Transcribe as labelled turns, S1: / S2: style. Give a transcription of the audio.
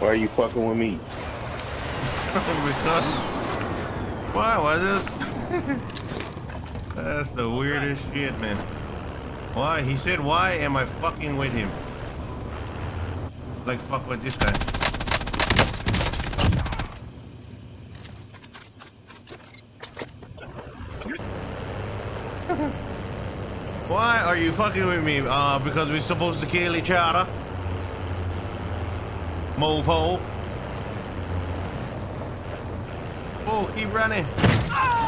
S1: Why are you fucking with me?
S2: because why was it? That's the weirdest shit, man. Why? He said, why am I fucking with him? Like fuck with this guy. Why are you fucking with me? Uh, because we're supposed to kill each other? Mofo. Oh, keep running. Ah!